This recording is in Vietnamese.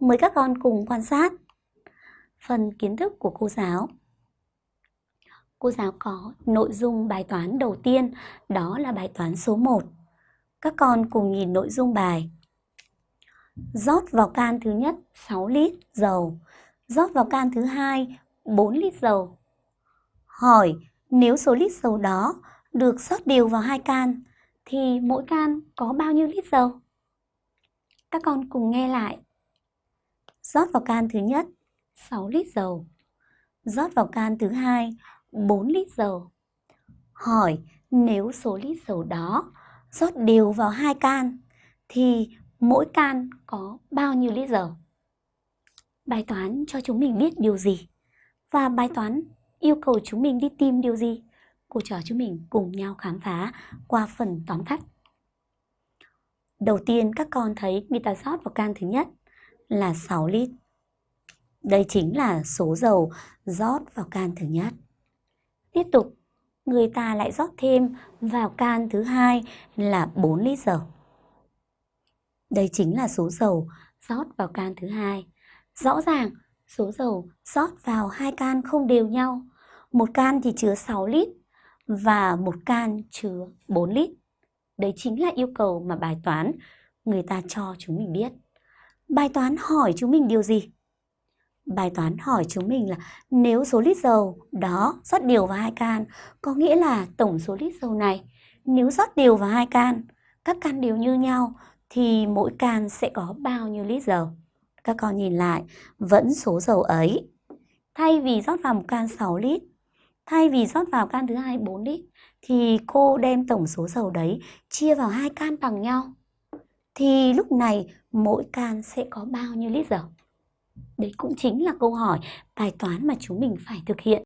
Mời các con cùng quan sát phần kiến thức của cô giáo. Cô giáo có nội dung bài toán đầu tiên, đó là bài toán số 1. Các con cùng nhìn nội dung bài. Rót vào can thứ nhất 6 lít dầu, rót vào can thứ hai 4 lít dầu. Hỏi nếu số lít dầu đó được rót đều vào hai can thì mỗi can có bao nhiêu lít dầu? Các con cùng nghe lại. Rót vào can thứ nhất 6 lít dầu. Rót vào can thứ hai 4 lít dầu. Hỏi nếu số lít dầu đó rót đều vào hai can thì mỗi can có bao nhiêu lít dầu? Bài toán cho chúng mình biết điều gì? Và bài toán yêu cầu chúng mình đi tìm điều gì? Cô trò chúng mình cùng nhau khám phá qua phần tóm tắt. Đầu tiên, các con thấy người ta rót vào can thứ nhất là 6 lít. Đây chính là số dầu rót vào can thứ nhất. Tiếp tục, người ta lại rót thêm vào can thứ hai là 4 lít dầu. Đây chính là số dầu rót vào can thứ hai. Rõ ràng, số dầu rót vào hai can không đều nhau. Một can thì chứa 6 lít và một can chứa 4 lít. Đấy chính là yêu cầu mà bài toán người ta cho chúng mình biết. Bài toán hỏi chúng mình điều gì? Bài toán hỏi chúng mình là nếu số lít dầu đó rót đều vào hai can, có nghĩa là tổng số lít dầu này nếu rót đều vào hai can, các can đều như nhau thì mỗi can sẽ có bao nhiêu lít dầu? Các con nhìn lại, vẫn số dầu ấy. Thay vì rót vào một can 6 lít, thay vì rót vào can thứ hai 4 lít, thì cô đem tổng số dầu đấy chia vào hai can bằng nhau. Thì lúc này mỗi can sẽ có bao nhiêu lít dầu? Đấy cũng chính là câu hỏi bài toán mà chúng mình phải thực hiện